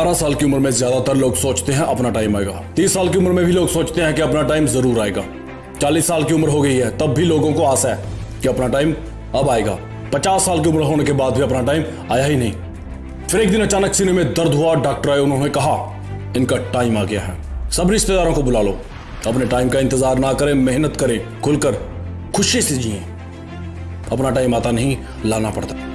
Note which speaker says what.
Speaker 1: अठारह साल की उम्र में ज़्यादातर लोग सोचते हैं अपना टाइम आएगा। तीस साल की उम्र में भी लोग सोचते हैं कि अपना टाइम ज़रूर आएगा। चालीस साल की उम्र हो गई है, तब भी लोगों को आशा है कि अपना टाइम अब आएगा। पचास साल की उम्र होने के बाद भी अपना टाइम आया ही नहीं। फिर एक दिन अचानक सीने में दर्द हुआ, डॉक्टर आए, उन्होंने कहा, इनका टाइम आ गया है। सब रिश्तेदारों को बुला लो। अपने टाइम का इंतज़ार ना करें, मेहनत करें, खुलकर खुशी से जिए। अपना टाइम आता नहीं, लाना पड़ता